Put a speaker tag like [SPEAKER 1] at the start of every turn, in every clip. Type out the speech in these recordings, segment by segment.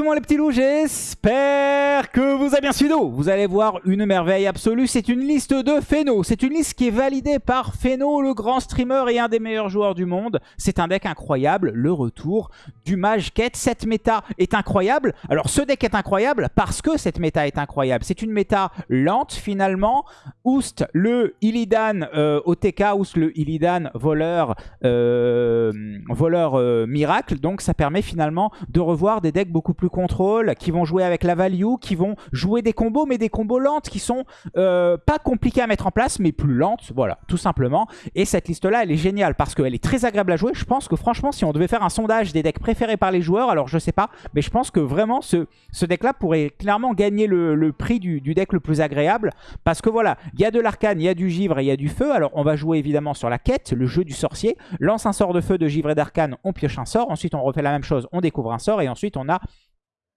[SPEAKER 1] Monde les petits loups, j'espère que vous avez bien suivi. Vous allez voir une merveille absolue, c'est une liste de Feno. C'est une liste qui est validée par Feno, le grand streamer et un des meilleurs joueurs du monde. C'est un deck incroyable, le retour du Mage Quête. Cette méta est incroyable. Alors ce deck est incroyable parce que cette méta est incroyable. C'est une méta lente finalement. Oust le Illidan euh, OTK, Oust le Illidan voleur, euh, voleur euh, miracle. Donc ça permet finalement de revoir des decks beaucoup plus contrôle, qui vont jouer avec la value, qui vont jouer des combos, mais des combos lentes qui sont euh, pas compliquées à mettre en place, mais plus lentes, voilà, tout simplement. Et cette liste-là, elle est géniale parce qu'elle est très agréable à jouer. Je pense que franchement, si on devait faire un sondage des decks préférés par les joueurs, alors je sais pas, mais je pense que vraiment ce, ce deck-là pourrait clairement gagner le, prix du, du, deck le plus agréable parce que voilà, il y a de l'arcane, il y a du givre et il y a du feu. Alors on va jouer évidemment sur la quête, le jeu du sorcier. Lance un sort de feu, de givre et d'arcane, on pioche un sort. Ensuite, on refait la même chose, on découvre un sort et ensuite on a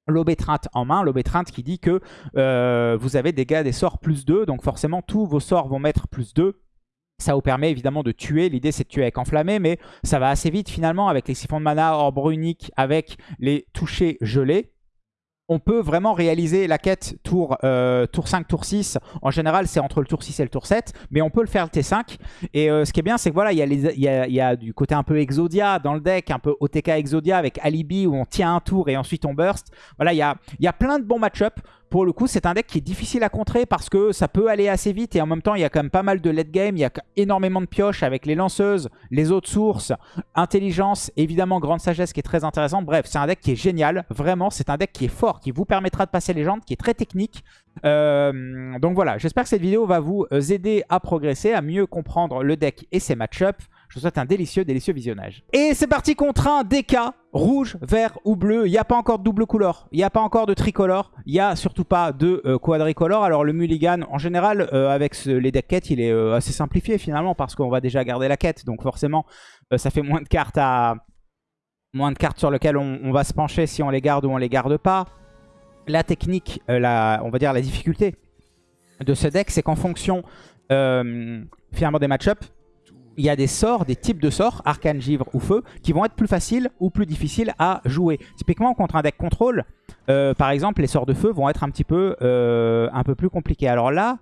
[SPEAKER 1] l'aubétrinte en main, l'aubétrinte qui dit que euh, vous avez des gars des sorts plus 2, donc forcément tous vos sorts vont mettre plus 2. Ça vous permet évidemment de tuer, l'idée c'est de tuer avec enflammé, mais ça va assez vite finalement avec les siphons de mana, orbe unique, avec les touchés gelés on peut vraiment réaliser la quête tour, euh, tour 5, tour 6. En général, c'est entre le tour 6 et le tour 7. Mais on peut le faire le T5. Et euh, ce qui est bien, c'est que voilà, il y, a, du côté un peu Exodia dans le deck, un peu OTK Exodia avec Alibi où on tient un tour et ensuite on burst. Voilà, il y a, y a plein de bons match-up. Pour le coup, c'est un deck qui est difficile à contrer parce que ça peut aller assez vite et en même temps, il y a quand même pas mal de late game. Il y a énormément de pioches avec les lanceuses, les autres sources, intelligence, évidemment grande sagesse qui est très intéressant. Bref, c'est un deck qui est génial. Vraiment, c'est un deck qui est fort, qui vous permettra de passer les légende, qui est très technique. Euh, donc voilà, j'espère que cette vidéo va vous aider à progresser, à mieux comprendre le deck et ses match-ups. Je vous souhaite un délicieux, délicieux visionnage. Et c'est parti contre un DK, rouge, vert ou bleu. Il n'y a pas encore de double couleur, il n'y a pas encore de tricolore, il n'y a surtout pas de euh, quadricolore. Alors le mulligan, en général, euh, avec les deck quêtes, il est euh, assez simplifié finalement parce qu'on va déjà garder la quête. Donc forcément, ça fait moins de cartes à moins de cartes sur lesquelles on, va se pencher si on les garde ou on les garde pas. La technique, la, on va dire la difficulté de ce deck, c'est qu'en fonction finalement des match-ups, il y a des sorts, des types de sorts, arcane, givre ou feu, qui vont être plus faciles ou plus difficiles à jouer. Typiquement, contre un deck contrôle, euh, par exemple, les sorts de feu vont être un petit peu, euh, plus compliqués. Alors là,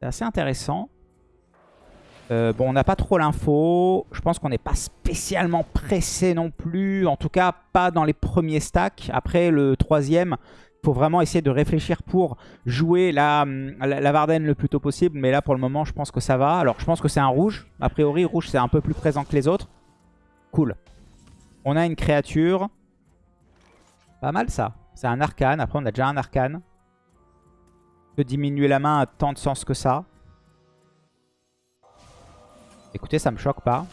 [SPEAKER 1] c'est assez intéressant. Euh, bon, on n'a pas trop l'info. Je pense qu'on n'est pas spécialement pressé non plus. En tout cas, pas dans les premiers stacks. Après, le troisième, faut vraiment essayer de réfléchir pour jouer la, la, Varden le plus tôt possible. Mais là, pour le moment, je pense que ça va. Alors, je pense que c'est un rouge. A priori, rouge, c'est un peu plus présent que les autres. Cool. On a une créature. Pas mal, ça. C'est un arcane. Après, on a déjà un arcane. peut diminuer la main à tant de sens que ça. Écoutez, ça me choque pas.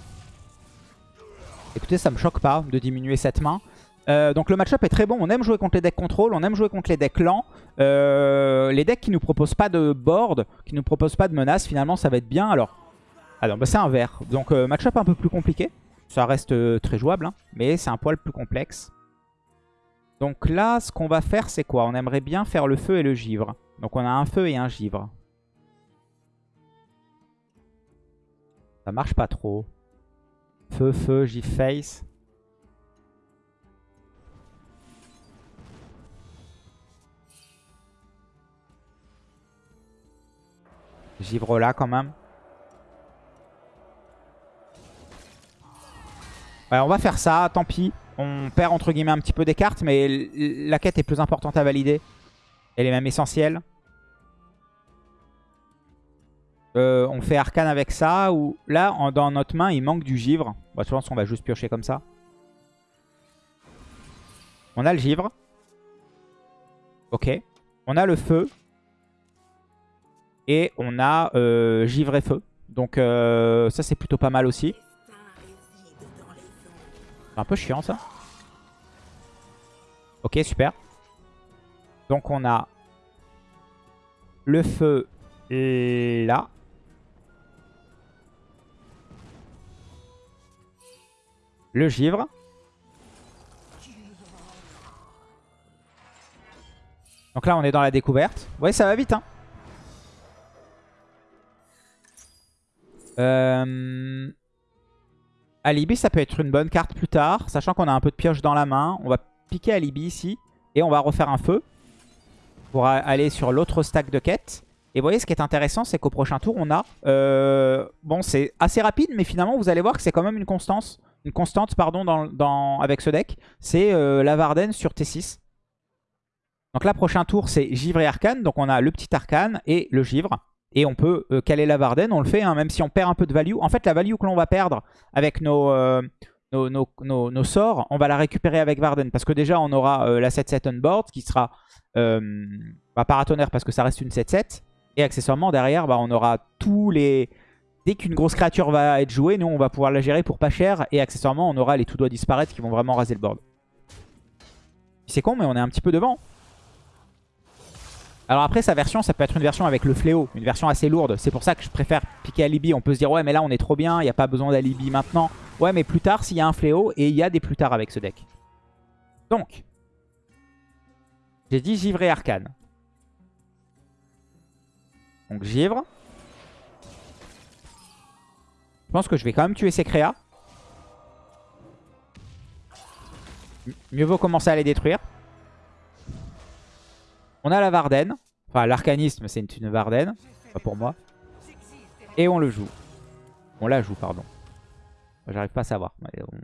[SPEAKER 1] Écoutez, ça me choque pas de diminuer cette main. Euh, donc le match-up est très bon. On aime jouer contre les decks contrôle, on aime jouer contre les decks lents. Euh, les decks qui nous proposent pas de board, qui nous proposent pas de menaces, finalement ça va être bien. Alors, alors bah, c'est un vert. Donc euh, match-up un peu plus compliqué. Ça reste très jouable, hein, mais c'est un poil plus complexe. Donc là, ce qu'on va faire, c'est quoi? On aimerait bien faire le feu et le givre. Donc on a un feu et un givre. Ça marche pas trop. Feu, feu, givre face. Givre là quand même. Ouais, on va faire ça, tant pis. On perd entre guillemets un petit peu des cartes, mais la quête est plus importante à valider. Elle est même essentielle. Euh, on fait arcane avec ça. Ou là, dans notre main, il manque du givre. Bon, je pense qu'on va juste piocher comme ça. On a le givre. Ok. On a le feu. Et on a euh, Givre et Feu. Donc euh, ça c'est plutôt pas mal aussi. Un peu chiant ça. Ok super. Donc on a le feu là. Le givre. Donc là on est dans la découverte. Ouais ça va vite hein. Euh... Alibi, ça peut être une bonne carte plus tard. Sachant qu'on a un peu de pioche dans la main. On va piquer Alibi ici. Et on va refaire un feu pour aller sur l'autre stack de quêtes. Et vous voyez, ce qui est intéressant, c'est qu'au prochain tour, on a... Euh, bon, c'est assez rapide, mais finalement, vous allez voir que c'est quand même une constance. Une constante, avec ce deck. C'est euh, la Varden sur T6. Donc là, prochain tour, c'est Givre et Arcane. Donc on a le petit Arcane et le Givre. Et on peut euh, caler la Varden, on le fait, hein, même si on perd un peu de value. En fait, la value que l'on va perdre avec nos, nos, sorts, on va la récupérer avec Varden. Parce que déjà, on aura la 7-7 on board, qui sera bah, paratonnerre parce que ça reste une 7-7. Et accessoirement, derrière, bah, on aura tous les... Dès qu'une grosse créature va être jouée, nous, on va pouvoir la gérer pour pas cher. Et accessoirement, on aura les tout doigts disparaître qui vont vraiment raser le board. C'est con, mais on est un petit peu devant. Alors après, sa version, ça peut être une version avec le fléau. Une version assez lourde. C'est pour ça que je préfère piquer Alibi. On peut se dire, ouais, mais là, on est trop bien. Il n'y a pas besoin d'Alibi maintenant. Ouais, mais plus tard, s'il y a un fléau, et il y a des plus tard avec ce deck. Donc, j'ai dit Givre et Arcane. Donc givre. Je pense que je vais quand même tuer ces créas. Mieux vaut commencer à les détruire. On a la Varden. Enfin, l'arcanisme, c'est une, Varden. Pas pour moi. Et on le joue. On la joue, pardon. J'arrive pas à savoir. On,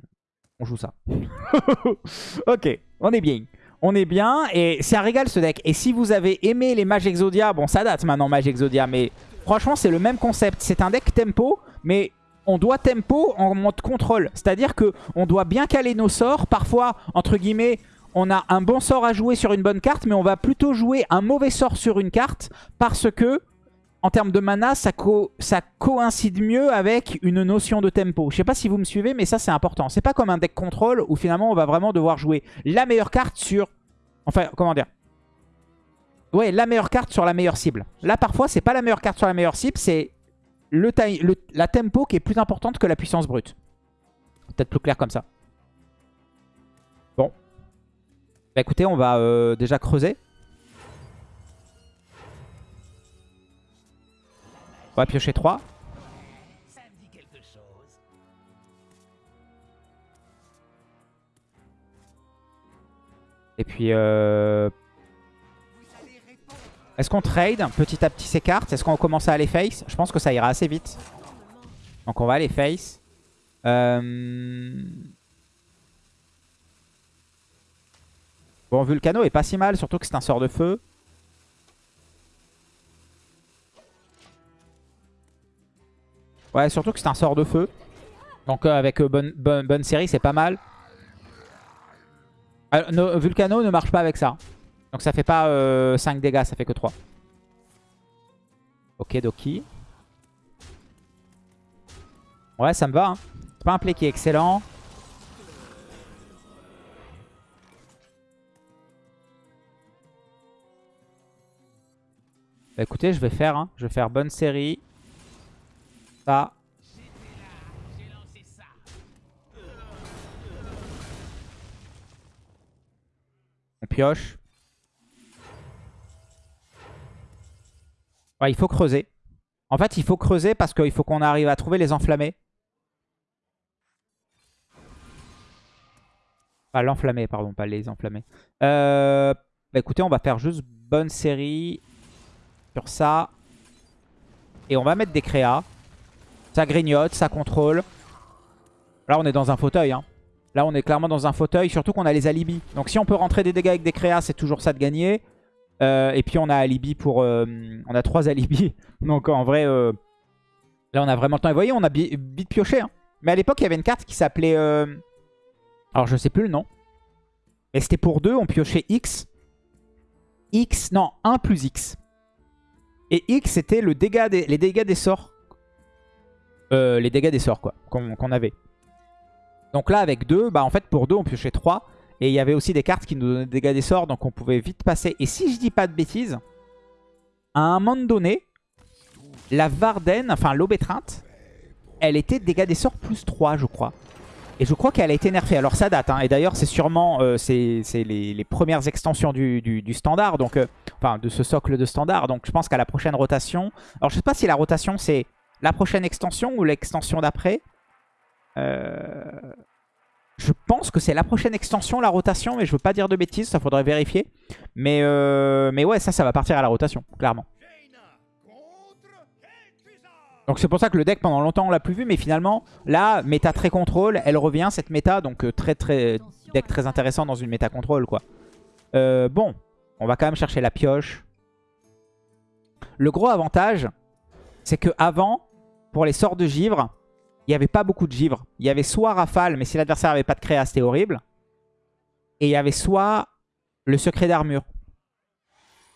[SPEAKER 1] on joue ça. ok, on est bien on est bien. Et c'est un régal ce deck. Et si vous avez aimé les Mage Exodia, bon ça date maintenant Mage Exodia, mais franchement c'est le même concept. C'est un deck tempo, mais on doit tempo en mode contrôle. C'est-à-dire que on doit bien caler nos sorts. Parfois, entre guillemets, on a un bon sort à jouer sur une bonne carte, mais on va plutôt jouer un mauvais sort sur une carte parce que en termes de mana, ça, coïncide mieux avec une notion de tempo. Je sais pas si vous me suivez, mais ça c'est important. C'est pas comme un deck contrôle où finalement on va vraiment devoir jouer la meilleure carte sur... Enfin, comment dire? Ouais, la meilleure carte sur la meilleure cible. Là, parfois, c'est pas la meilleure carte sur la meilleure cible, c'est le, la tempo qui est plus importante que la puissance brute. Peut-être plus clair comme ça. Bah écoutez, on va euh, déjà creuser. On va piocher 3. Et puis... Euh... Est-ce qu'on trade petit à petit ces cartes? Est-ce qu'on commence à aller face? Je pense que ça ira assez vite. Donc on va aller face. Euh... Bon, Vulcano est pas si mal, surtout que c'est un sort de feu. Ouais, surtout que c'est un sort de feu. Donc euh, avec euh, bonne, bonne, série, c'est pas mal. Euh, Vulcano ne marche pas avec ça. Donc ça fait pas 5 dégâts, ça fait que 3. Ok, Doki. Ouais, ça me va. Hein. C'est pas un play qui est excellent. Bah, écoutez, je vais faire. Hein. Je vais faire bonne série. Ça. On pioche. il faut creuser. En fait, il faut creuser parce qu'il faut qu'on arrive à trouver les enflammés. Pas l'enflammé, pardon, pas les enflammés. Euh, bah écoutez, on va faire juste bonne série sur ça. Et on va mettre des créas. Ça grignote, ça contrôle. Là, on est dans un fauteuil. Hein. Là, on est clairement dans un fauteuil, surtout qu'on a les alibis. Donc si on peut rentrer des dégâts avec des créas, c'est toujours ça de gagner. Euh, et puis on a alibi pour... Euh, on a trois alibis. Donc en vrai, euh, là, on a vraiment le temps. Et vous voyez, on a vite pioché. Hein. Mais à l'époque, il y avait une carte qui s'appelait... Alors, je sais plus le nom. Et c'était pour deux, on piochait X. X, non, 1 plus X. Et X, c'était le dégât les dégâts des sorts euh, les dégâts des sorts quoi qu'on avait. Donc là avec 2, bah en fait pour 2 on piochait 3. Et il y avait aussi des cartes qui nous donnaient des dégâts des sorts, donc on pouvait vite passer. Et si je dis pas de bêtises, à un moment donné, la Varden, enfin l'aube étreinte, elle était dégâts des sorts plus 3 je crois. Et je crois qu'elle a été nerfée. Alors ça date, hein. et d'ailleurs c'est sûrement euh, c'est les, premières extensions du, standard, donc euh, enfin de ce socle de standard. Donc je pense qu'à la prochaine rotation, alors je sais pas si la rotation c'est la prochaine extension ou l'extension d'après. Euh, Je pense que c'est la prochaine extension, la rotation, mais je veux pas dire de bêtises, ça faudrait vérifier. Mais, mais ouais, ça, ça va partir à la rotation, clairement. Donc c'est pour ça que le deck, pendant longtemps, on l'a plus vu, mais finalement, là, méta très contrôle, elle revient, cette méta, donc euh, très très deck très intéressant dans une méta contrôle, quoi. Euh, bon, on va quand même chercher la pioche. Le gros avantage, c'est que avant, pour les sorts de givre, il n'y avait pas beaucoup de givre. Il y avait soit rafale, mais si l'adversaire n'avait pas de créa, c'était horrible. Et il y avait soit le secret d'armure.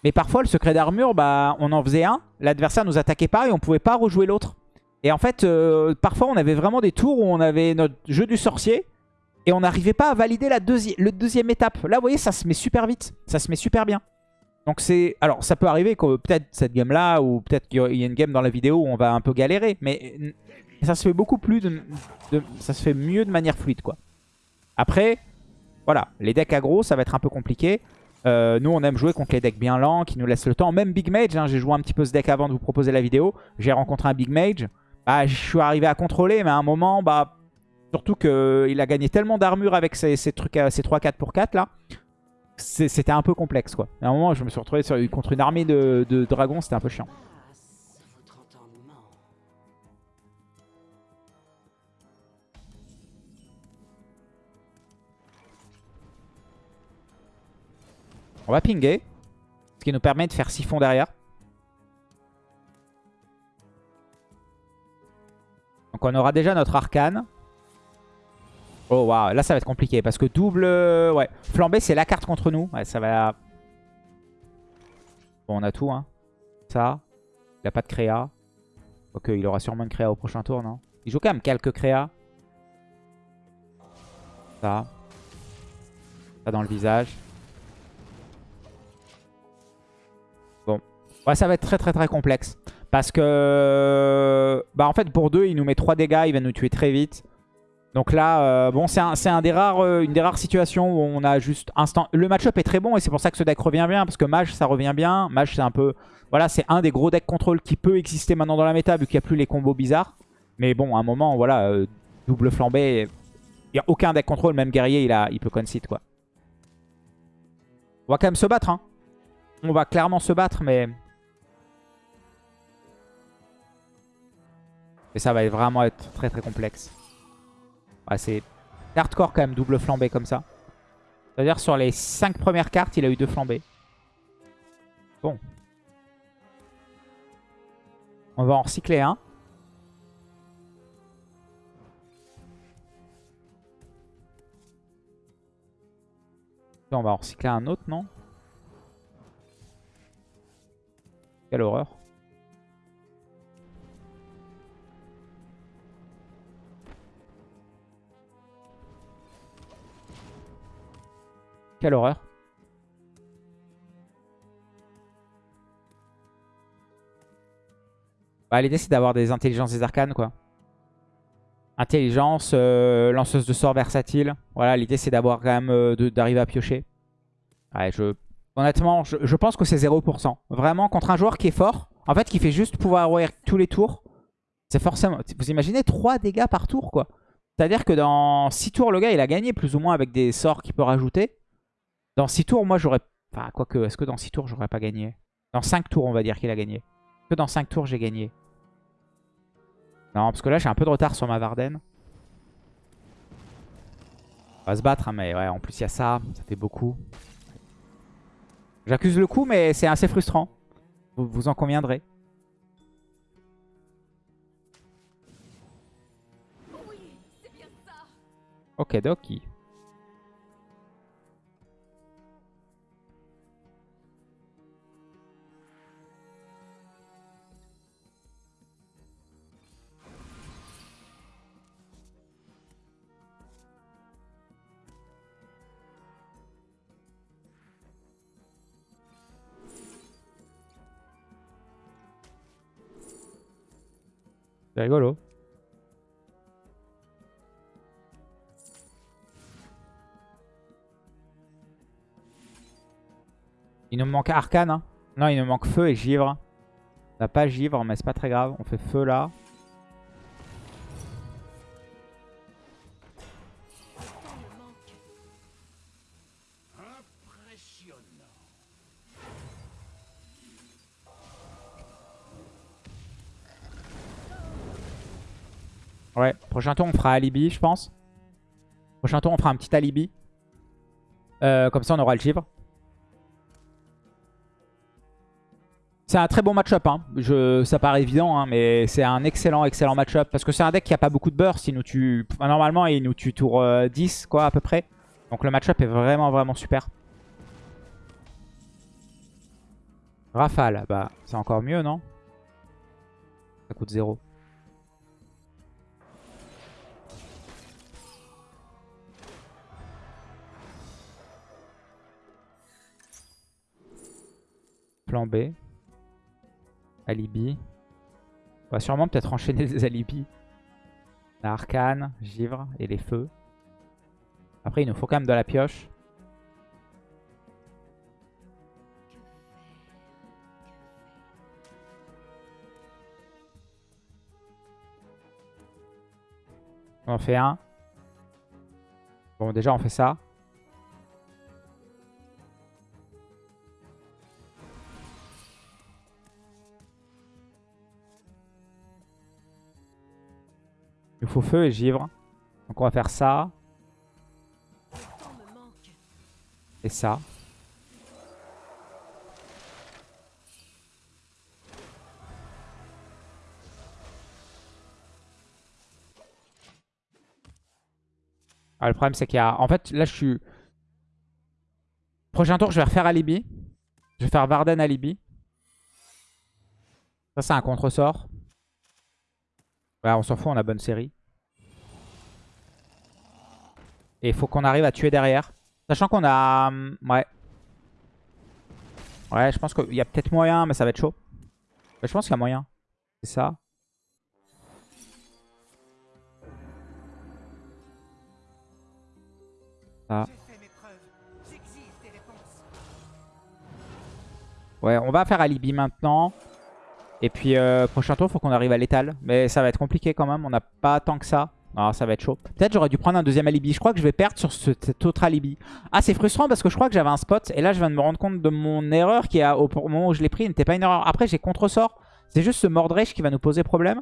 [SPEAKER 1] Mais parfois, le secret d'armure, bah, on en faisait un, l'adversaire nous attaquait pas et on pouvait pas rejouer l'autre. Et en fait, euh, parfois, on avait vraiment des tours où on avait notre jeu du sorcier et on n'arrivait pas à valider la le deuxième étape. Là, vous voyez, ça se met super vite. Ça se met super bien. Donc c'est... Alors, ça peut arriver que peut-être cette game-là, ou peut-être qu'il y a une game dans la vidéo où on va un peu galérer. Mais ça se fait beaucoup plus de, Ça se fait mieux de manière fluide, quoi. Après, voilà. Les decks aggro, ça va être un peu compliqué. Euh, nous, on aime jouer contre les decks bien lents, qui nous laissent le temps. Même Big Mage, hein, j'ai joué un petit peu ce deck avant de vous proposer la vidéo. J'ai rencontré un Big Mage. Bah, je suis arrivé à contrôler, mais à un moment, bah, surtout qu'il a gagné tellement d'armure avec trucs, ces 3-4 pour 4 là c'était un peu complexe quoi. À un moment, je me suis retrouvé contre une armée de, dragons, c'était un peu chiant. On va pinguer. Ce qui nous permet de faire siphon derrière. Donc on aura déjà notre arcane. Oh waouh, là ça va être compliqué parce que double... Euh, ouais, flambé c'est la carte contre nous. Ouais, ça va... Bon, on a tout, hein. Ça. Il a pas de créa. Ok, il aura sûrement une créa au prochain tour, non? Il joue quand même quelques créas. Ça. Ça dans le visage. Ouais, ça va être très très très complexe. Parce que... Bah en fait, pour deux, il nous met 3 dégâts, il va nous tuer très vite. Donc là, euh, bon, c'est un, rares, euh, une des rares situations où on a juste instant... Le match-up est très bon et c'est pour ça que ce deck revient bien. Parce que Mage, ça revient bien. Mage, c'est un peu... Voilà, c'est un des gros decks contrôle qui peut exister maintenant dans la méta vu qu'il n'y a plus les combos bizarres. Mais bon, à un moment, voilà, euh, double flambé. Il n'y a aucun deck contrôle, même guerrier, il, a, il peut concede, quoi. On va quand même se battre, hein. On va clairement se battre, mais... Et ça va vraiment être très très complexe. C'est hardcore quand même, double flambée comme ça. C'est-à-dire sur les 5 premières cartes, il a eu deux flambées. Bon. On va en recycler un. On va en recycler un autre, non? Quelle horreur. Quelle horreur. Bah, L'idée c'est d'avoir des intelligences des arcanes quoi. Intelligence, euh, lanceuse de sorts versatile. Voilà, l'idée c'est d'avoir quand même euh, d'arriver à piocher. Ouais, je... Honnêtement, je, pense que c'est 0%. Vraiment, contre un joueur qui est fort, en fait, qui fait juste pouvoir avoir tous les tours, c'est forcément... Vous imaginez 3 dégâts par tour, quoi. C'est-à-dire que dans 6 tours, le gars, il a gagné plus ou moins avec des sorts qu'il peut rajouter. Dans 6 tours, moi, j'aurais... Enfin, quoique, est-ce que dans 6 tours, j'aurais pas gagné? Dans 5 tours, on va dire qu'il a gagné. Est-ce que dans 5 tours, j'ai gagné? Non, parce que là, j'ai un peu de retard sur ma Varden. On va se battre, hein, mais ouais, en plus, il y a ça. Ça fait beaucoup. J'accuse le coup, mais c'est assez frustrant. Vous, en conviendrez. Ok, Doki. C'est rigolo. Il nous manque arcane. Hein. Non, il nous manque feu et givre. On n'a pas givre, mais c'est pas très grave. On fait feu là. Prochain tour on fera alibi je pense. Prochain tour on fera un petit alibi. Euh, comme ça on aura le givre. C'est un très bon match-up. Hein. Ça paraît évident, hein, mais c'est un excellent, excellent match-up. Parce que c'est un deck qui a pas beaucoup de burst. Nous normalement, il nous tue tour 10, euh, quoi, à peu près. Donc le match-up est vraiment, vraiment super. Rafale, bah, c'est encore mieux, non? Ça coûte 0. B. Alibi. On va sûrement peut-être enchaîner des alibis. La arcane, givre et les feux. Après, il nous faut quand même de la pioche. On en fait un. Bon, déjà, on fait ça. Il faut feu et givre. Donc on va faire ça. Et ça. Ah, le problème c'est qu'il y a... En fait là je suis... Prochain tour je vais refaire Alibi. Je vais faire Varden Alibi. Ça c'est un contre-sort. On s'en fout, on a bonne série. Et il faut qu'on arrive à tuer derrière. Sachant qu'on a... Hum, ouais. Ouais, je pense qu'il y a peut-être moyen, mais ça va être chaud. je pense qu'il y a moyen. C'est ça. Ça. Ouais, on va faire alibi maintenant. Et puis, euh, prochain tour, faut qu'on arrive à l'étal. Mais ça va être compliqué quand même. On n'a pas tant que ça. Ah, ça va être chaud. Peut-être j'aurais dû prendre un deuxième alibi. Je crois que je vais perdre sur cet autre alibi. Ah, c'est frustrant parce que je crois que j'avais un spot. Et là, je viens de me rendre compte de mon erreur qui, a, au moment où je l'ai pris, n'était pas une erreur. Après, j'ai contre-sort. C'est juste ce Mordresh qui va nous poser problème.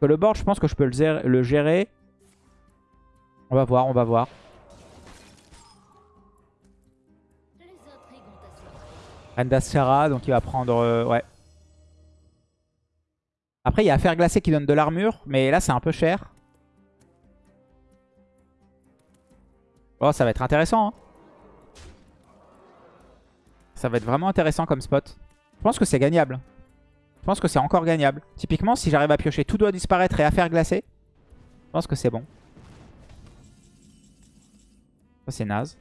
[SPEAKER 1] Que le board, je pense que je peux le gérer. On va voir, on va voir. Endascara, donc il va prendre... Euh, ouais. Après, il y a Affaire Glacée qui donne de l'armure. Mais là, c'est un peu cher. Oh, ça va être intéressant. Hein. Ça va être vraiment intéressant comme spot. Je pense que c'est gagnable. Je pense que c'est encore gagnable. Typiquement, si j'arrive à piocher tout doit disparaître et à faire glacer, je pense que c'est bon. Ça, c'est naze.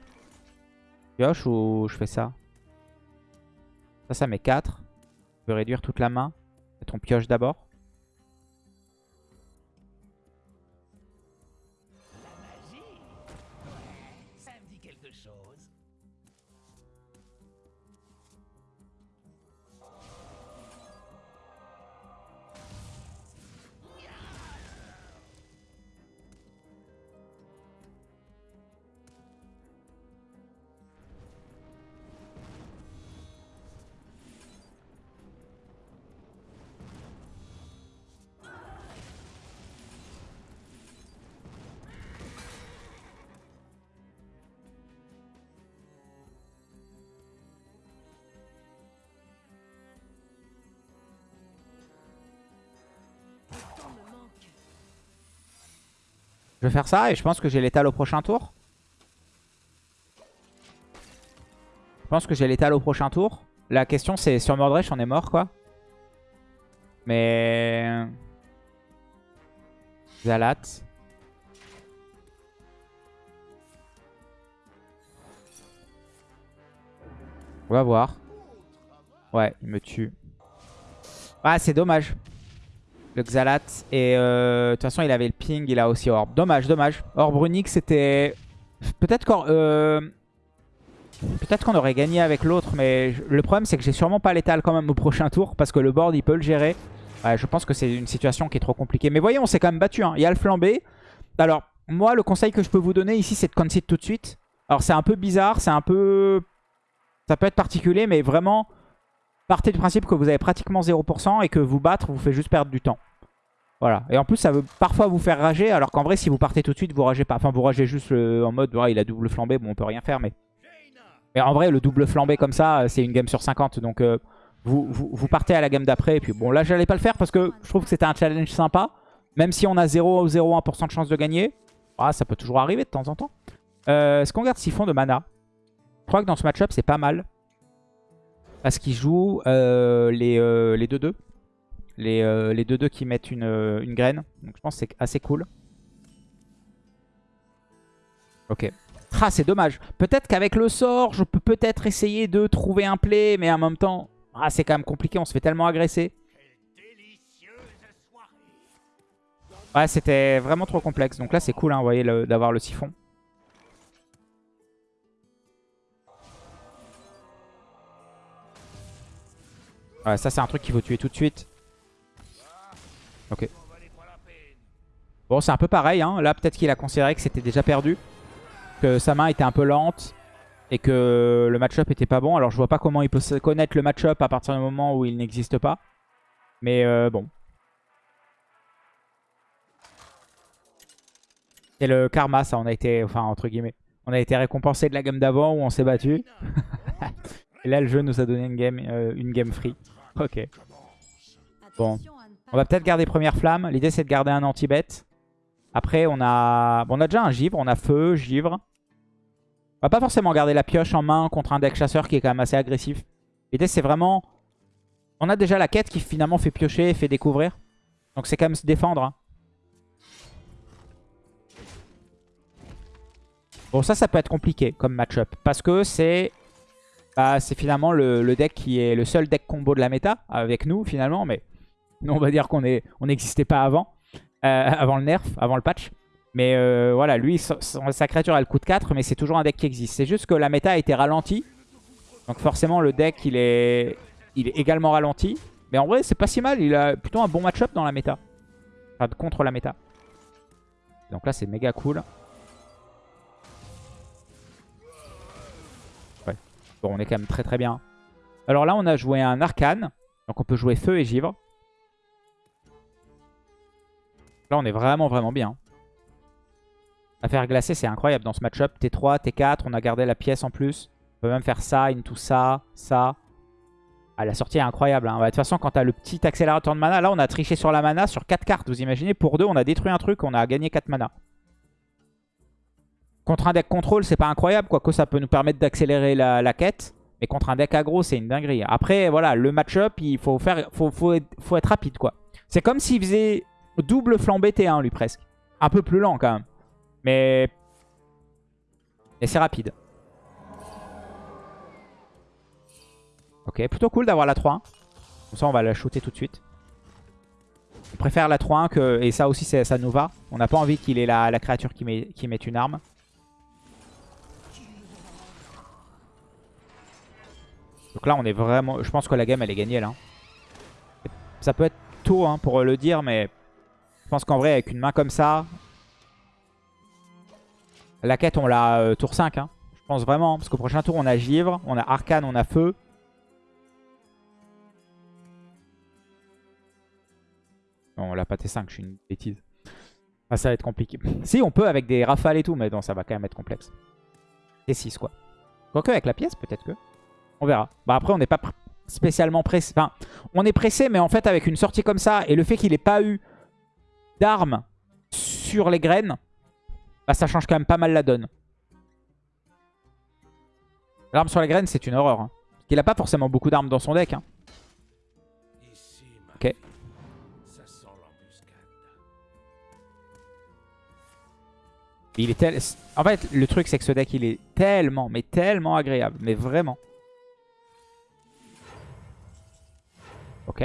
[SPEAKER 1] Pioche ou je fais ça? Ça, ça met 4. Je peux réduire toute la main. Peut-être on pioche d'abord. Vais faire ça et je pense que j'ai l'étal au prochain tour. Je pense que j'ai l'étal au prochain tour. La question c'est sur Mordresh on est mort quoi. Mais... Zalat. On va voir. Ouais, il me tue. Ah, c'est dommage le Xalat. Et euh, de toute façon, il avait le ping, il a aussi Orb. Dommage, dommage. Orb Runic, c'était... Peut-être qu'on euh, qu'on aurait gagné avec l'autre, mais le problème, c'est que j'ai sûrement pas l'étal quand même au prochain tour, parce que le board, il peut le gérer. je pense que c'est une situation qui est trop compliquée. Mais voyez, on s'est quand même battu. Hein. Il y a le flambé. Alors, moi, le conseil que je peux vous donner ici, c'est de concede tout de suite. Alors, c'est un peu bizarre, c'est un peu... Ça peut être particulier, mais vraiment, partez du principe que vous avez pratiquement 0% et que vous battre vous fait juste perdre du temps. Voilà. Et en plus, ça veut parfois vous faire rager, alors qu'en vrai, si vous partez tout de suite, vous ragez pas. Enfin, vous ragez juste en mode, il a double flambé, bon, on peut rien faire, mais... Mais en vrai, le double flambé comme ça, c'est une game sur 50, donc euh, vous, partez à la game d'après. Et puis bon, là, j'allais pas le faire parce que je trouve que c'était un challenge sympa. Même si on a 0,01% de chance de gagner, ah, ça peut toujours arriver de temps en temps. Euh, Est-ce qu'on garde Siphon de mana? Je crois que dans ce match-up, c'est pas mal. Parce qu'il joue euh, les 2-2. Euh, les 2-2 euh, qui mettent une, graine. Donc je pense que c'est assez cool. Ok. Ah, c'est dommage. Peut-être qu'avec le sort, je peux peut-être essayer de trouver un play. Mais en même temps, ah, c'est quand même compliqué. On se fait tellement agresser. Ouais, c'était vraiment trop complexe. Donc là, c'est cool, hein, vous d'avoir le siphon. Ça c'est un truc qu'il faut tuer tout de suite. Ok. Bon, c'est un peu pareil. Hein. Là, peut-être qu'il a considéré que c'était déjà perdu. Que sa main était un peu lente. Et que le match-up était pas bon. Alors, je vois pas comment il peut connaître le match-up à partir du moment où il n'existe pas. Mais euh, bon. C'est le karma, ça. On a été, enfin, entre on a été récompensé de la game d'avant où on s'est battu. et là, le jeu nous a donné une game, euh, une game free. Ok. Bon. On va peut-être garder première flamme. L'idée, c'est de garder un anti-bet. Après, on a... on a déjà un givre. On a feu, givre. On va pas forcément garder la pioche en main contre un deck chasseur qui est quand même assez agressif. L'idée, c'est vraiment... On a déjà la quête qui finalement fait piocher et fait découvrir. Donc c'est quand même se défendre. Hein. Bon, ça, ça peut être compliqué comme match-up. Parce que c'est bah, c'est finalement le, deck qui est le seul deck combo de la méta avec nous finalement. Mais nous on va dire qu'on n'existait pas avant, euh, avant le nerf, avant le patch. Mais euh, voilà, lui, sa créature elle coûte 4, mais c'est toujours un deck qui existe. C'est juste que la méta a été ralentie. Donc forcément le deck il est, il est également ralenti. Mais en vrai c'est pas si mal, il a plutôt un bon match-up dans la méta. Enfin contre la méta. Donc là c'est méga cool. Bon, on est quand même très très bien. Alors là, on a joué un arcane. Donc on peut jouer feu et givre. Là, on est vraiment vraiment bien. À faire glacer, c'est incroyable dans ce match-up. T3, T4, on a gardé la pièce en plus. On peut même faire ça, into ça, ça. Ah, la sortie est incroyable. Hein. de toute façon, quand tu as le petit accélérateur de mana, là, on a triché sur la mana sur 4 cartes. Vous imaginez, pour 2, on a détruit un truc, on a gagné 4 mana. Contre un deck contrôle, c'est pas incroyable, quoique ça peut nous permettre d'accélérer la, quête. Mais contre un deck aggro, c'est une dinguerie. Après, voilà, le match-up, il faut, faire, faut, faut, être, rapide, quoi. C'est comme s'il faisait double flambé T1, lui, presque. Un peu plus lent, quand même. Mais... Mais c'est rapide. Ok, plutôt cool d'avoir la 3-1. Comme ça, on va la shooter tout de suite. On préfère la 3-1 que... Et ça aussi, ça nous va. On n'a pas envie qu'il ait la, la créature qui met, qui met une arme. Donc là, on est vraiment... Je pense que la game, elle est gagnée, là. Ça peut être tôt hein, pour le dire, mais... Je pense qu'en vrai, avec une main comme ça... La quête, on l'a euh, tour 5. Hein. Je pense vraiment. Parce qu'au prochain tour, on a Givre, on a Arcane, on a Feu. Non, on l'a pas T5, je suis une bêtise. Ah, ça va être compliqué. si, on peut avec des rafales et tout, mais non, ça va quand même être complexe. T6, quoi. Quoique avec la pièce, peut-être que... On verra. Bah après, on n'est pas spécialement pressé. Enfin, on est pressé, mais en fait, avec une sortie comme ça, et le fait qu'il n'ait pas eu d'armes sur les graines, bah ça change quand même pas mal la donne. L'arme sur les graines, c'est une horreur. Hein. Parce n'a pas forcément beaucoup d'armes dans son deck. Hein. Ok. Il est tel... En fait, le truc, c'est que ce deck, il est tellement, mais tellement agréable. Mais vraiment. Ok.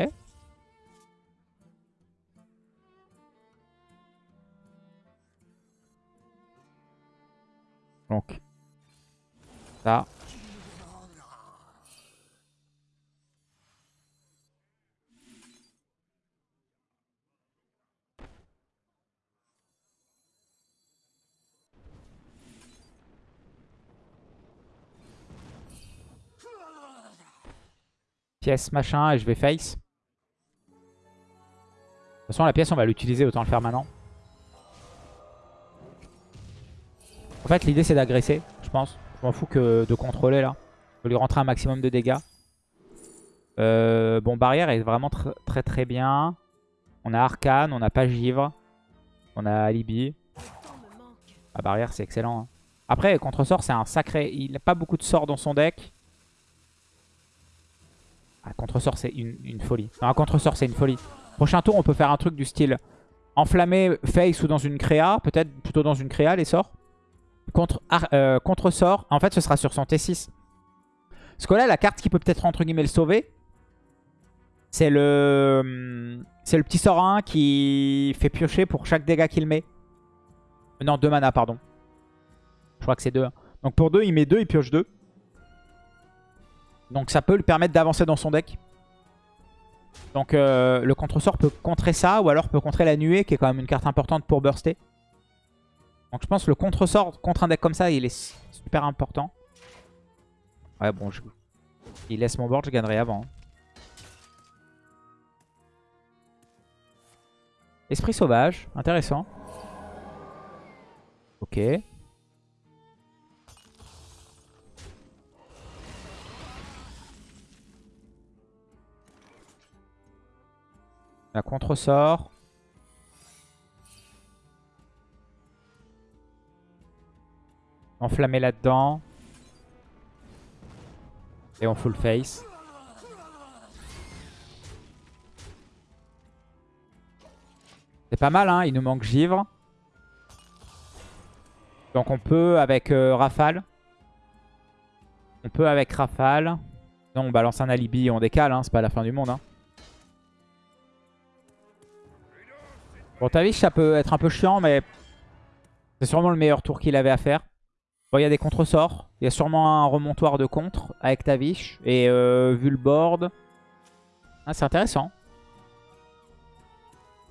[SPEAKER 1] Donc, ça. Machin et je vais face. De toute façon, la pièce, on va l'utiliser, autant le faire maintenant. En fait, l'idée, c'est d'agresser, je pense. Je m'en fous que de contrôler, là. Je lui rentrer un maximum de dégâts. Euh, bon, barrière est vraiment très très bien. On a Arcane, on n'a pas Givre. On a Alibi. La barrière, c'est excellent. Hein. Après, contre-sort, c'est un sacré... Il n'a pas beaucoup de sorts dans son deck. Ah, contre-sort, c'est une, folie. Non, un contre-sort, c'est une folie. Prochain tour, on peut faire un truc du style enflammer face ou dans une créa. Peut-être plutôt dans une créa, les sorts. Contre, euh, contre sort, en fait, ce sera sur son T6. Parce que là, la carte qui peut peut-être, entre guillemets, le sauver, c'est le, c'est le petit sort 1 qui fait piocher pour chaque dégât qu'il met. Non, 2 mana, pardon. Je crois que c'est 2. Donc pour 2, il met 2, il pioche 2. Donc ça peut lui permettre d'avancer dans son deck. Donc euh, le contre-sort peut contrer ça, ou alors peut contrer la nuée, qui est quand même une carte importante pour burster. Donc je pense que le contre-sort contre un deck comme ça, il est super important. Ouais, bon, je... il laisse mon board, je gagnerai avant. Hein. Esprit sauvage, intéressant. Ok. La contre-sort. Enflammer là-dedans. Et on full face. C'est pas mal, hein. Il nous manque givre. Donc on peut avec euh, rafale. On peut avec rafale. Non, on balance un alibi et on décale, hein. C'est pas la fin du monde, hein. Bon, Tavish, ça peut être un peu chiant, mais c'est sûrement le meilleur tour qu'il avait à faire. Bon, il y a des contre-sorts. Il y a sûrement un remontoir de contre avec Tavish. Et euh, vu le board... Ah, c'est intéressant.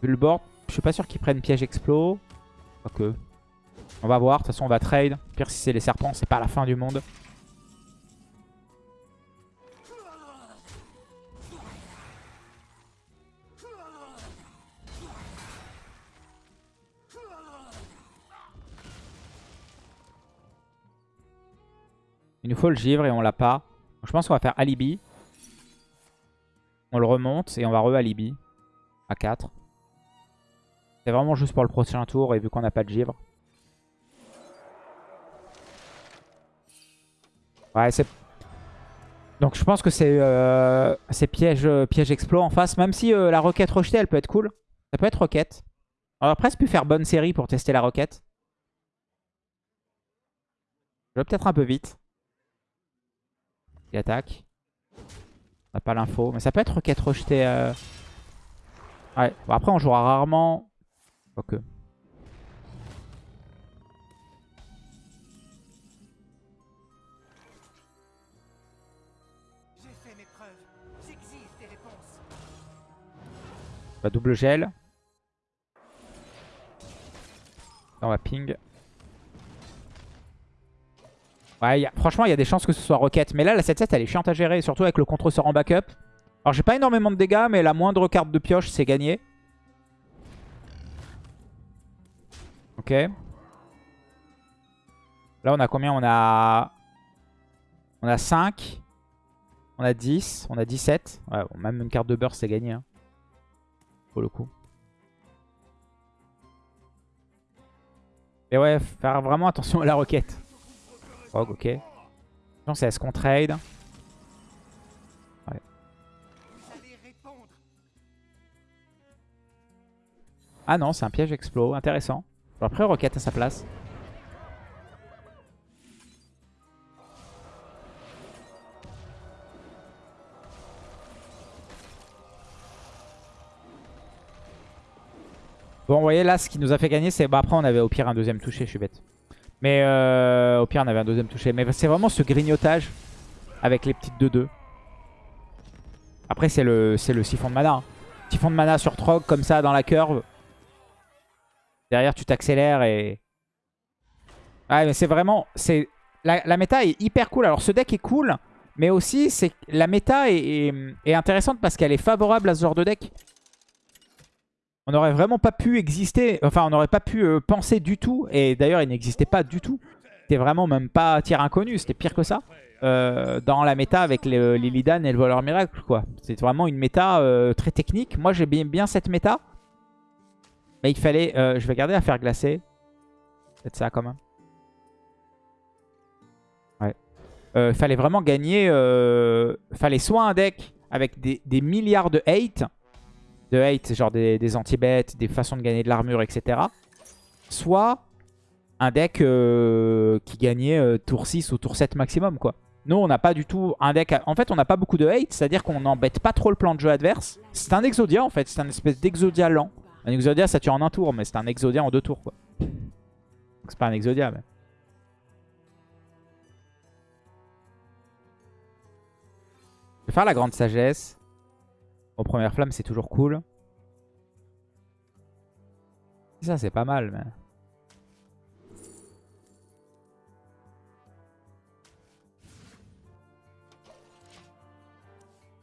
[SPEAKER 1] Vu le board, je suis pas sûr qu'ils prennent piège explo. Ok. On va voir. De toute façon, on va trade. Pire si c'est les serpents, c'est pas la fin du monde. Il nous faut le givre et on l'a pas. je pense qu'on va faire alibi. On le remonte et on va re-alibi. À 4. C'est vraiment juste pour le prochain tour et vu qu'on n'a pas de givre. Ouais, c'est... Donc je pense que c'est euh, piège, piège explo en face. Même si euh, la roquette rejetée, elle peut être cool. Ça peut être roquette. On va presque pu faire bonne série pour tester la roquette. Je vais peut-être un peu vite. Il attaque. On n'a pas l'info. Mais ça peut être requête rejetée. Euh. Ouais. Bon, après, on jouera rarement. Ok. On va double gel. On va ping. Ouais, franchement, il y a des chances que ce soit Rocket. Mais là, la 7-7, elle est chiante à gérer, surtout avec le contre-sort en backup. Alors, j'ai pas énormément de dégâts, mais la moindre carte de pioche, c'est gagné. Ok. Là, on a combien? On a... On a 5. On a 10. On a 17. Ouais, même une carte de burst, c'est gagné. Hein. Pour le coup. Mais ouais, faire vraiment attention à la roquette. Rogue, ok. Non, c'est est-ce qu'on trade. Ah non, c'est un piège explo. Intéressant. Après, roquette à sa place. Bon, vous voyez là, ce qui nous a fait gagner, c'est... Bah, après, on avait au pire un deuxième touché, je suis bête. Mais euh, au pire, on avait un deuxième touché. Mais c'est vraiment ce grignotage avec les petites 2-2. Après, c'est le, le siphon de mana. Hein. Siphon de mana sur Trog, comme ça, dans la curve. Derrière, tu t'accélères et... Ouais, mais c'est vraiment... la, la, méta est hyper cool. Alors, ce deck est cool, mais aussi, c'est la méta est, est intéressante parce qu'elle est favorable à ce genre de deck. On n'aurait vraiment pas pu exister, enfin on n'aurait pas pu euh, penser du tout, et d'ailleurs il n'existait pas du tout. C'était vraiment même pas tir inconnu, c'était pire que ça. Euh, dans la méta avec les, les Lidan et le voleur miracle quoi. C'est vraiment une méta euh, très technique. Moi j'ai bien, bien cette méta. Mais il fallait, je vais garder à faire glacer. Peut-être ça quand même. Ouais. Il fallait vraiment gagner, fallait soit un deck avec des, des milliards de hate de hate, genre des, anti-bêtes, des façons de gagner de l'armure, etc. Soit un deck euh, qui gagnait euh, tour 6 ou tour 7 maximum, quoi. Nous, on n'a pas du tout un deck... En fait, on n'a pas beaucoup de hate, c'est-à-dire qu'on n'embête pas trop le plan de jeu adverse. C'est un Exodia, en fait. C'est un espèce d'Exodia lent. Un Exodia, ça tue en un tour, mais c'est un Exodia en deux tours, quoi. C'est pas un Exodia, mais... Je vais faire la grande sagesse. Aux premières flammes, c'est toujours cool. Ça, c'est pas mal.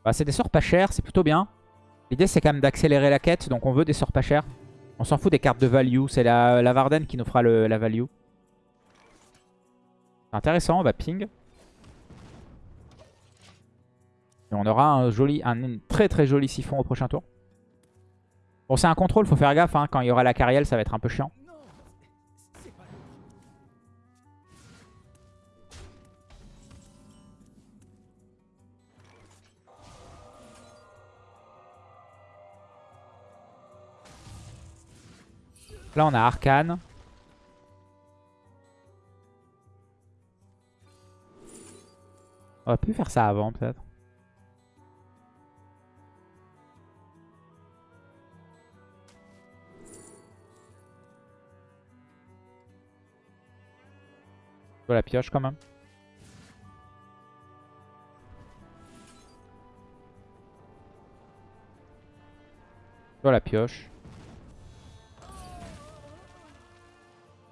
[SPEAKER 1] Bah, c'est des sorts pas chers, c'est plutôt bien. L'idée, c'est quand même d'accélérer la quête, donc on veut des sorts pas chers. On s'en fout des cartes de value, c'est la, la Varden qui nous fera le, la value. Intéressant, on va ping. On aura un, joli, un très très joli siphon au prochain tour. Bon, c'est un contrôle, faut faire gaffe. Hein. Quand il y aura la carrière, ça va être un peu chiant. Là, on a Arcane. On aurait pu faire ça avant, peut-être. La pioche quand même. La pioche.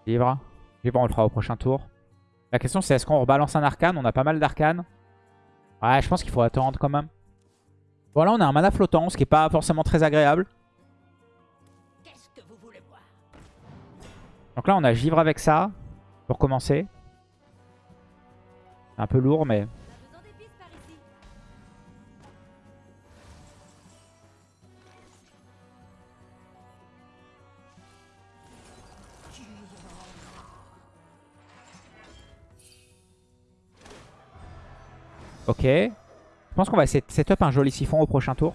[SPEAKER 1] Livre. Livre, on le fera au prochain tour. La question c'est est-ce qu'on rebalance un arcane? On a pas mal d'arcanes. Ouais, je pense qu'il faut attendre quand même. Voilà, on a un mana flottant, ce qui est pas forcément très agréable. Donc là, on a givre avec ça, pour commencer. Un peu lourd, mais... Ok. Je pense qu'on va essayer de setup un joli siphon au prochain tour.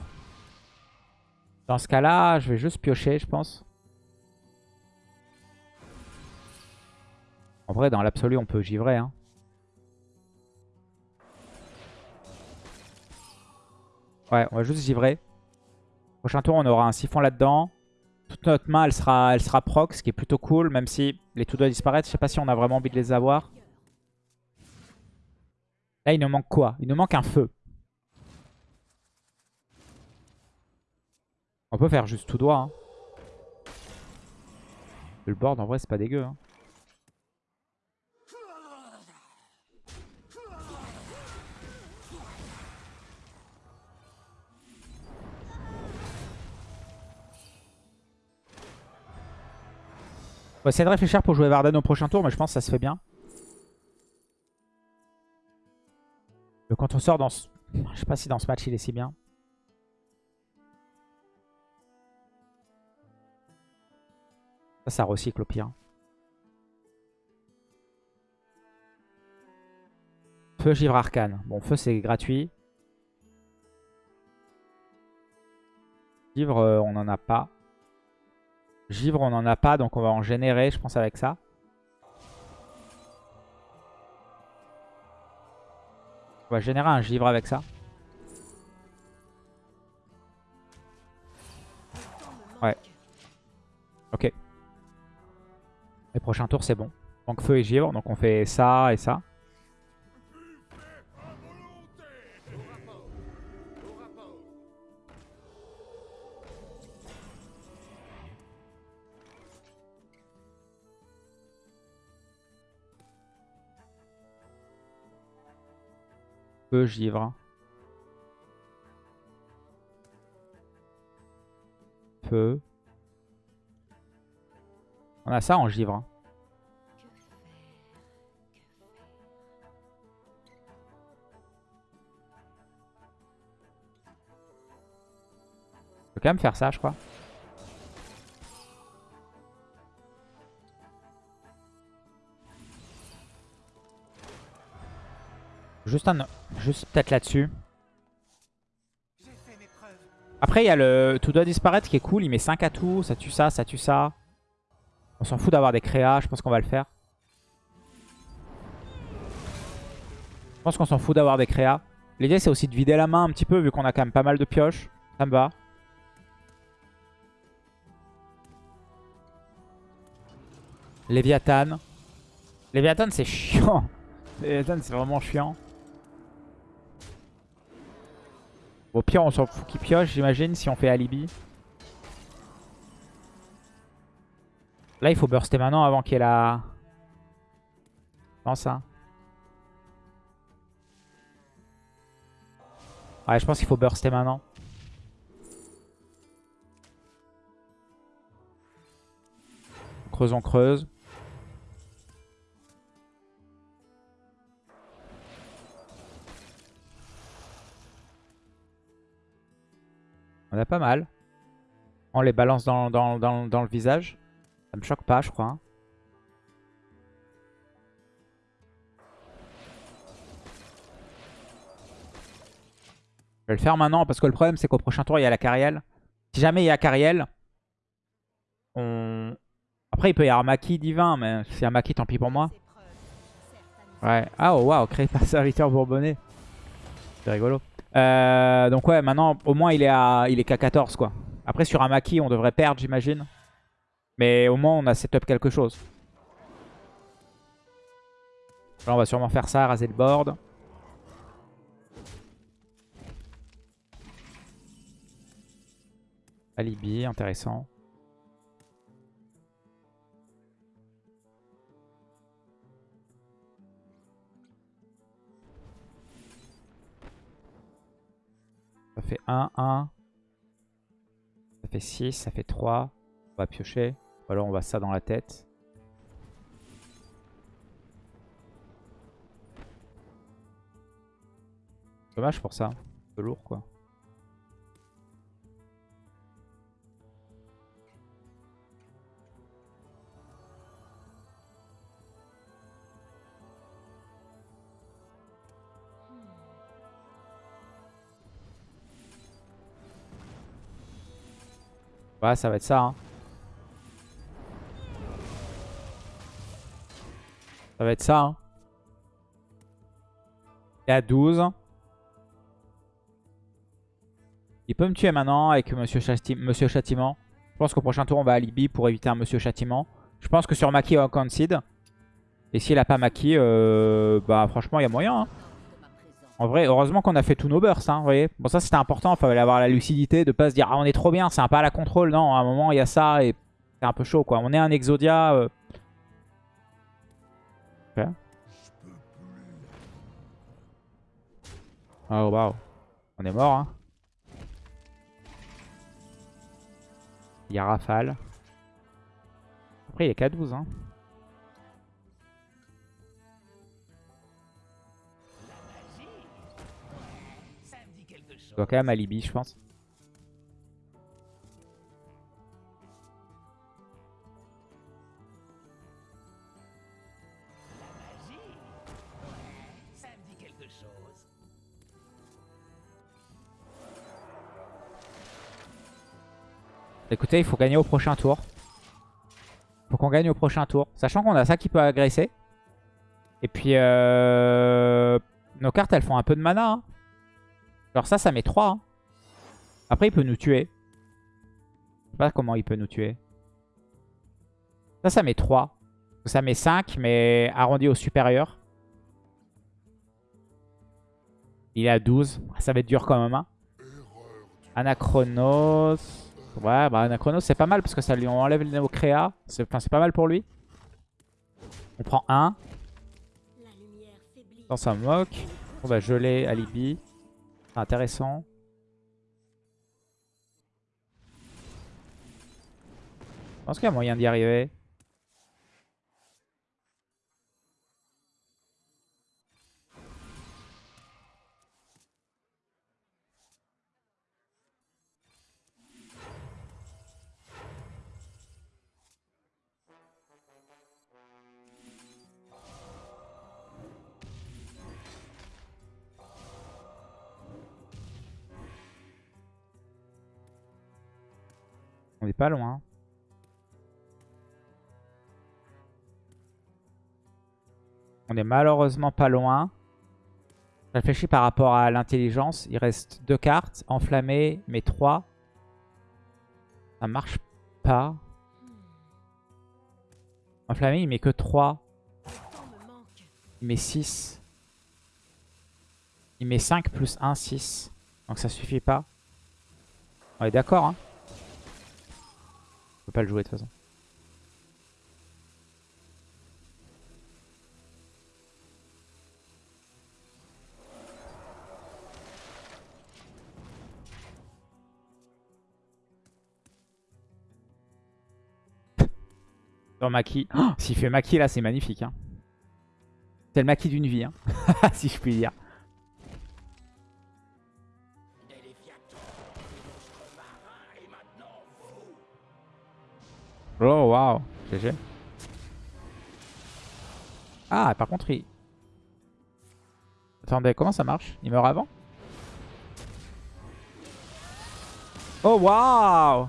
[SPEAKER 1] Dans ce cas-là, je vais juste piocher, je pense. En vrai, dans l'absolu, on peut givrer. Hein. Ouais, on va juste givrer. Prochain tour, on aura un siphon là-dedans. Toute notre main, elle sera, elle proc, ce qui est plutôt cool, même si les tout doivent disparaître. Je sais pas si on a vraiment envie de les avoir. Là, il nous manque quoi? Il nous manque un feu. On peut faire juste tout droit. Hein. Le board, en vrai, c'est pas dégueu. Hein. Va essayer de réfléchir pour jouer Varden au prochain tour, mais je pense que ça se fait bien. Le contre-sort dans ce... Je sais pas si dans ce match il est si bien. Ça, ça recycle au pire. Feu, givre, arcane. Bon, feu, c'est gratuit. Givre, euh, on n'en a pas. Givre, on n'en a pas, donc on va en générer, je pense, avec ça. On va générer un givre avec ça. Ouais. Ok. Les prochains tours, c'est bon. Donc feu et givre, donc on fait ça et ça. Feu, givre. Feu. On a ça en givre. Je peux quand même faire ça, je crois. Juste un, juste peut-être là-dessus. Après, il y a le tout doit disparaître qui est cool. Il met 5 atouts, ça tue ça, ça tue ça. On s'en fout d'avoir des créas, je pense qu'on va le faire. Je pense qu'on s'en fout d'avoir des créas. L'idée, c'est aussi de vider la main un petit peu, vu qu'on a quand même pas mal de pioches. Ça me va. Léviathan. Léviathan, c'est chiant. Léviathan, c'est vraiment chiant. Au pire, on s'en fout qu'il pioche, j'imagine, si on fait alibi. Là, il faut burster maintenant avant qu'il y ait la... Non, ça? Ouais, je pense qu'il faut burster maintenant. On creuse, on creuse. On a pas mal. On les balance dans, dans, dans, dans le visage. Ça me choque pas, je crois. hein. Je vais le faire maintenant parce que le problème c'est qu'au prochain tour il y a la carrielle. Si jamais il y a carrielle, on... Après il peut y avoir Maki divin, mais s'il y a Maki tant pis pour moi. Ouais. Ah oh waouh, créé par serviteur bourbonnais. C'est rigolo. Euh, donc ouais, maintenant au moins il est à il est qu'à 14 quoi. Après sur un Maki on devrait perdre j'imagine. Mais au moins on a setup quelque chose. Là on va sûrement faire ça, raser le board. Alibi, intéressant. Fait 1, 1. Ça fait 6, ça fait 3. On va piocher. Ou alors on va ça dans la tête. Dommage pour ça. Un peu lourd quoi. Ouais, ça va être ça. Hein. Ça va être ça. Hein. Et à 12. Il peut me tuer maintenant avec Monsieur, Châti Monsieur Châtiment. Je pense qu'au prochain tour, on va alibi pour éviter un Monsieur Châtiment. Je pense que sur Maki, on concede. Et s'il a pas Maki, euh, bah franchement, il y a moyen. Hein. En vrai, heureusement qu'on a fait tous nos bursts, hein, vous voyez. Bon, ça c'était important, il fallait avoir la lucidité de pas se dire « Ah, on est trop bien, c'est un pas à la contrôle ». Non, à un moment, il y a ça et c'est un peu chaud, quoi. On est un Exodia. euh. Oh. On est mort, hein. Il y a Rafale. Après, il est qu'à 12, hein. Quand même alibi, je pense. Écoutez, il faut gagner au prochain tour. faut qu'on gagne au prochain tour. Sachant qu'on a ça qui peut agresser. Et puis, euh... nos cartes, elles font un peu de mana. hein. Alors ça, ça met 3. hein. Après, il peut nous tuer. Je sais pas comment il peut nous tuer. Ça, ça met 3. Ça met 5, mais arrondi au supérieur. Il est à 12. Ça va être dur quand même. Hein. Anachronos. Ouais, bah Anachronos, c'est pas mal parce que ça lui enlève le créa. C'est enfin, c'est pas mal pour lui. On prend 1. Dans ça moque. On va geler Alibi. Intéressant. Je pense qu'il y a moyen d'y arriver. On est pas loin. On est malheureusement pas loin. Je réfléchis par rapport à l'intelligence. Il reste deux cartes. Enflammé, mais trois. Ça marche pas. Enflammé, il met que 3. Il met 6. Il met 5 plus 1, 6. Donc ça suffit pas. On est d'accord, hein? Pas le jouer de toute façon. Dans Maki. Oh, S'il fait Maki là, c'est magnifique. Hein. C'est le Maki d'une vie, hein. si je puis dire. Oh waouh, GG. Ah, par contre, il... Attendez, comment ça marche? Il meurt avant? Oh waouh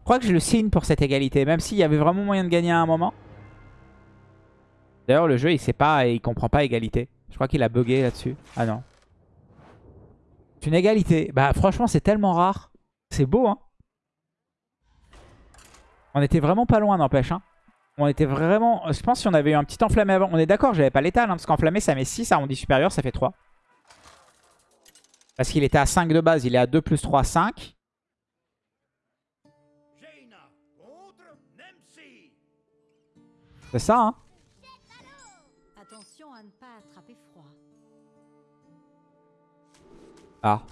[SPEAKER 1] Je crois que je le signe pour cette égalité, même s'il y avait vraiment moyen de gagner à un moment. D'ailleurs, le jeu, il sait pas et il comprend pas égalité. Je crois qu'il a bugué là-dessus. Ah non. C'est une égalité. Bah franchement, c'est tellement rare. C'est beau, hein. On était vraiment pas loin, n'empêche. Hein. On était vraiment... Je pense si on avait eu un petit enflammé avant... On est d'accord, j'avais pas l'étal, hein, parce qu'enflammé, ça met 6. Arrondi supérieur, ça fait 3. Parce qu'il était à 5 de base. Il est à 2 plus 3, 5. C'est ça, hein
[SPEAKER 2] Attention à ne pas attraper froid.
[SPEAKER 1] Ah.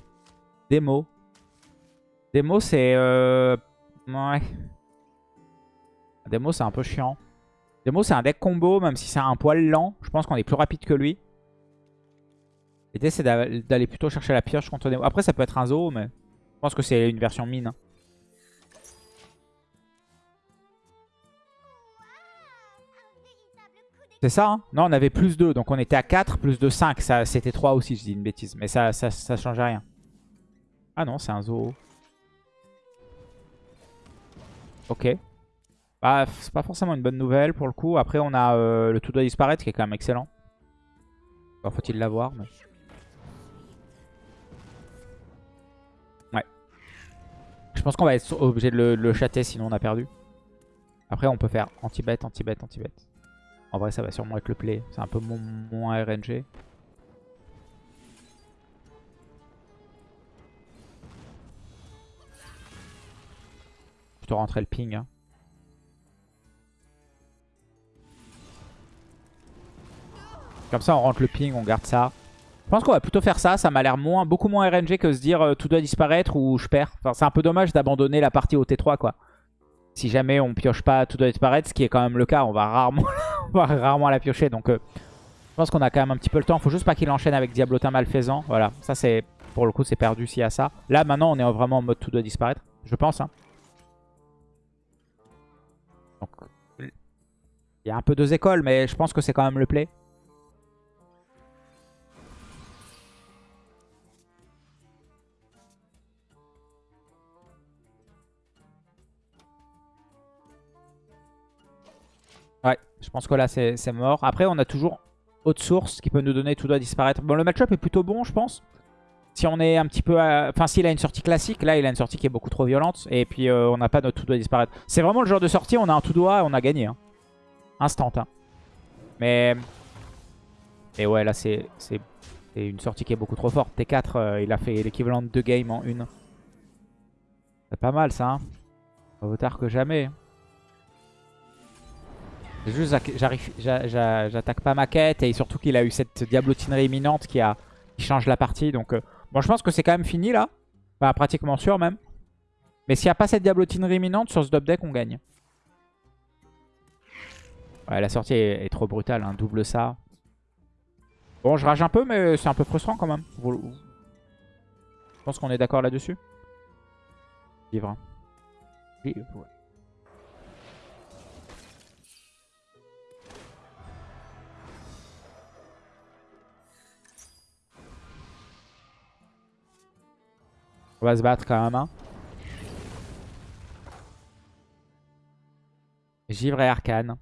[SPEAKER 1] Démo. Démo, c'est... Euh... Ouais. Démo, c'est un peu chiant. Démo, c'est un deck combo, même si c'est un poil lent. Je pense qu'on est plus rapide que lui. L'idée, c'est d'aller plutôt chercher la pioche contre Démo. Après, ça peut être un zoo, mais je pense que c'est une version mine. C'est ça, hein Non, on avait plus 2, donc on était à 4, plus de 5. C'était 3 aussi, je dis une bêtise. Mais ça, ça, ça change rien. Ah non, c'est un zoo. Ok. Bah, c'est pas forcément une bonne nouvelle pour le coup. Après, on a euh, le tout doit disparaître qui est quand même excellent. Faut-il l'avoir. Mais... Ouais. Je pense qu'on va être obligé de le, le chatter sinon on a perdu. Après, on peut faire anti-bet, anti-bet, anti-bet. En vrai, ça va sûrement être le play. C'est un peu moins RNG. Plutôt rentrer le ping. Hein. Comme ça, on rentre le ping, on garde ça. Je pense qu'on va plutôt faire ça. Ça m'a l'air moins, beaucoup moins RNG que se dire euh, tout doit disparaître ou je perds. Enfin, c'est un peu dommage d'abandonner la partie au T3, quoi. Si jamais on pioche pas tout doit disparaître, ce qui est quand même le cas, on va rarement, rarement la piocher. Donc euh, je pense qu'on a quand même un petit peu le temps. Faut juste pas qu'il enchaîne avec Diablotin Malfaisant. Voilà, ça c'est pour le coup c'est perdu s'il y a ça. Là maintenant on est vraiment en mode tout doit disparaître, je pense. Hein. Il y a un peu deux écoles, mais je pense que c'est quand même le play. Je pense que là c'est mort. Après on a toujours autre source qui peut nous donner tout doit disparaître. Bon le match-up est plutôt bon je pense. Si on est un petit peu... Enfin s'il a une sortie classique, là il a une sortie qui est beaucoup trop violente. Et puis euh, on n'a pas notre tout doit disparaître. C'est vraiment le genre de sortie, on a un tout doigt on a gagné. Hein. Instant. Hein. Mais... Et ouais là c'est une sortie qui est beaucoup trop forte. T4 euh, il a fait l'équivalent de deux games en une. C'est pas mal ça. Hein. Vaut tard que jamais. Juste, j'attaque pas ma quête et surtout qu'il a eu cette diablotinerie imminente qui, a, qui change la partie. Donc, euh, bon, je pense que c'est quand même fini là. Enfin, pratiquement sûr même. Mais s'il n'y a pas cette diablotinerie imminente, sur ce dub deck, on gagne. Ouais, la sortie est, trop brutale, hein, double ça. Bon, je rage un peu, mais c'est un peu frustrant quand même. Je pense qu'on est d'accord là-dessus. Vivre. Vivre, On va se battre quand même. Hein. Givre et Arcane.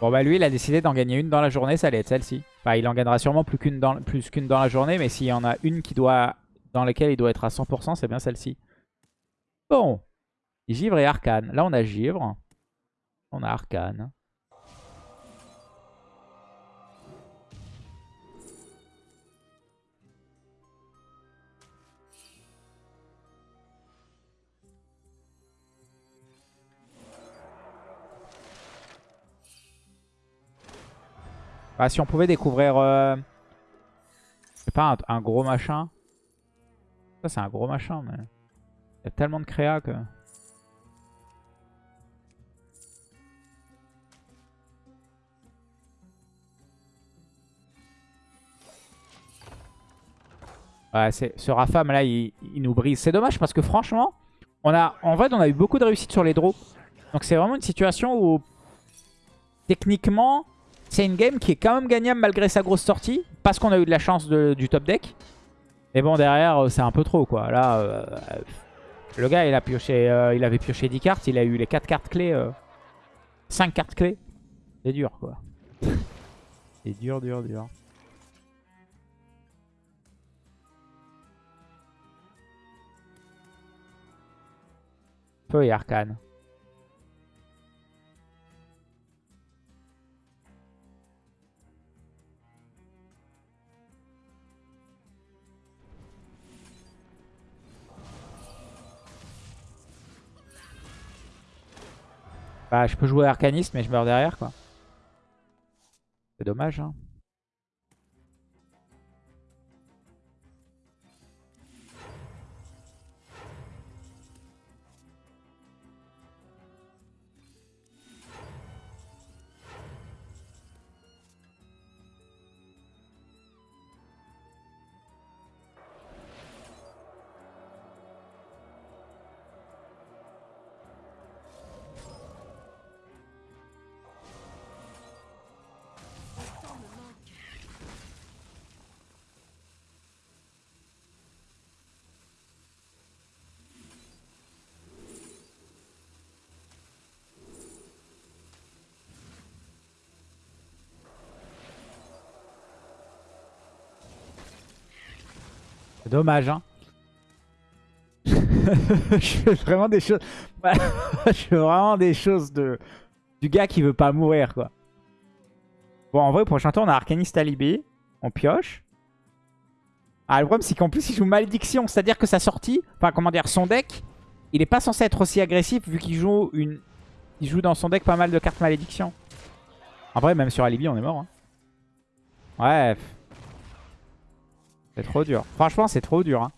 [SPEAKER 1] Bon bah lui il a décidé d'en gagner une dans la journée, ça allait être celle-ci. Enfin il en gagnera sûrement plus qu'une dans, plus qu'une dans la journée, mais s'il y en a une qui doit dans laquelle il doit être à 100%, c'est bien celle-ci. Bon. Givre et Arcane. Là on a Givre. On a Arcane. Ah, si on pouvait découvrir... Euh... Sais pas, un, gros machin. Ça, c'est un gros machin, mais... Il y a tellement de créa que... Ouais, ce Rafam là, il, nous brise. C'est dommage parce que franchement, on a, en vrai, on a eu beaucoup de réussite sur les draws. Donc c'est vraiment une situation où, techniquement, c'est une game qui est quand même gagnable malgré sa grosse sortie. Parce qu'on a eu de la chance du top deck. Mais bon, derrière, euh, c'est un peu trop, quoi. Là, euh, le gars, il a pioché, euh, il avait pioché 10 cartes. Il a eu les 4 cartes clés. 5 cartes clés. C'est dur, quoi. c'est dur, dur, dur. Feu et arcane. Bah, je peux jouer arcaniste, mais je meurs derrière, quoi. C'est dommage, hein. Dommage, hein. je fais vraiment des choses... je fais vraiment des choses de... du gars qui veut pas mourir, quoi. Bon, en vrai, prochain tour, on a Arcanist Alibi. On pioche. Ah, le problème, c'est qu'en plus, il joue Malédiction. C'est-à-dire que sa sortie... Enfin, comment dire, son deck... Il est pas censé être aussi agressif vu qu'il joue une... Il joue dans son deck pas mal de cartes Malédiction. En vrai, même sur Alibi, on est mort. Hein. Ouais. C'est trop dur. Franchement, c'est trop dur. Hein.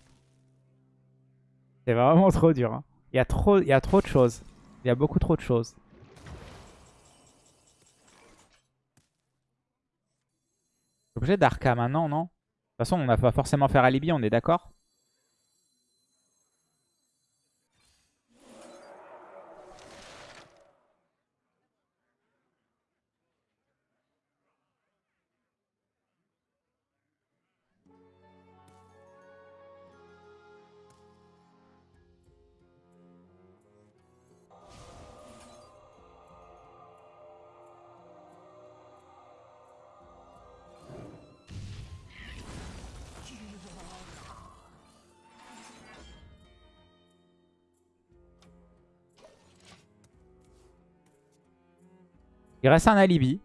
[SPEAKER 1] C'est vraiment trop dur. Hein. Il, y a trop, il y a trop de choses. Il y a beaucoup trop de choses. Objet d'Arca maintenant, non De toute façon, on n'a pas forcément faire alibi, on est d'accord? Il reste un alibi.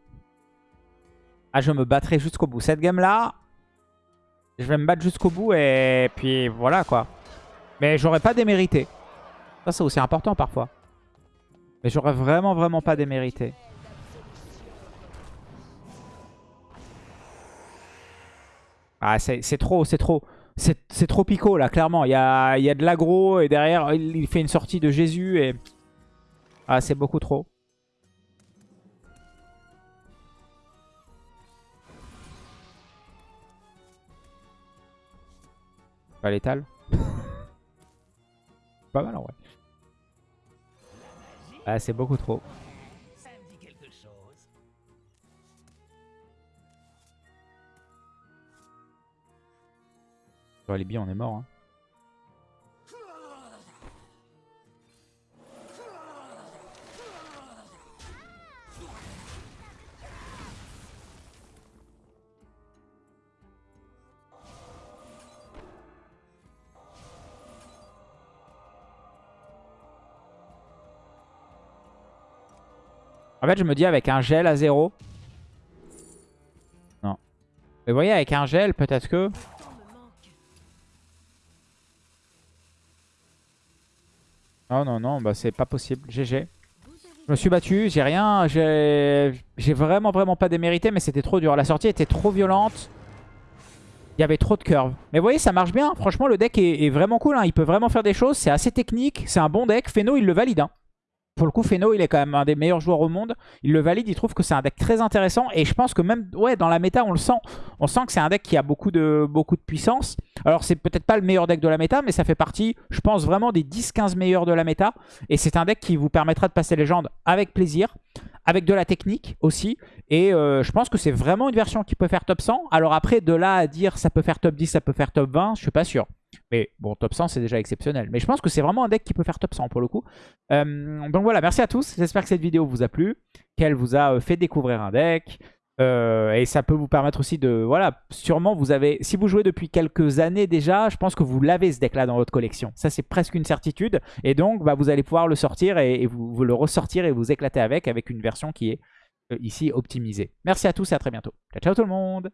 [SPEAKER 1] Ah, je me battrai jusqu'au bout. Cette game-là, je vais me battre jusqu'au bout et puis voilà quoi. Mais j'aurais pas démérité. Ça, c'est aussi important parfois. Mais j'aurais vraiment, vraiment pas démérité. Ah, c'est trop, c'est trop. C'est trop pico là, clairement. Il y a, y a de l'aggro et derrière, il fait une sortie de Jésus et... Ah, c'est beaucoup trop. Pas létal. Pas mal en vrai. Ah, c'est beaucoup trop. Sur les billes, on est mort. Hein. En fait, je me dis avec un gel à zéro. Non. Mais vous voyez, avec un gel, peut-être que... Non, non, non, bah c'est pas possible. GG. Je me suis battu, j'ai rien, j'ai vraiment vraiment pas démérité, mais c'était trop dur. La sortie était trop violente. Il y avait trop de curves. Mais vous voyez, ça marche bien. Franchement, le deck est, vraiment cool. Hein. Il peut vraiment faire des choses. C'est assez technique. C'est un bon deck. Feno, il le valide. Hein. Pour le coup, Feno, il est quand même un des meilleurs joueurs au monde. Il le valide, il trouve que c'est un deck très intéressant. Et je pense que même dans la méta, on le sent. On sent que c'est un deck qui a beaucoup de, puissance. Alors, c'est peut-être pas le meilleur deck de la méta, mais ça fait partie, je pense, vraiment des 10-15 meilleurs de la méta. Et c'est un deck qui vous permettra de passer légende avec plaisir avec de la technique aussi. Et euh, je pense que c'est vraiment une version qui peut faire top 100. Alors après, de là à dire ça peut faire top 10, ça peut faire top 20, je suis pas sûr. Mais bon, top 100, c'est déjà exceptionnel. Mais je pense que c'est vraiment un deck qui peut faire top 100 pour le coup. Euh, donc voilà, merci à tous. J'espère que cette vidéo vous a plu, qu'elle vous a euh, fait découvrir un deck. Euh, et ça peut vous permettre aussi de... Voilà, sûrement vous avez... Si vous jouez depuis quelques années déjà, je pense que vous l'avez ce deck-là dans votre collection. Ça, c'est presque une certitude. Et donc, bah, vous allez pouvoir le sortir et, vous, le ressortir et vous éclater avec, avec une version qui est ici optimisée. Merci à tous et à très bientôt. Ciao, ciao tout le monde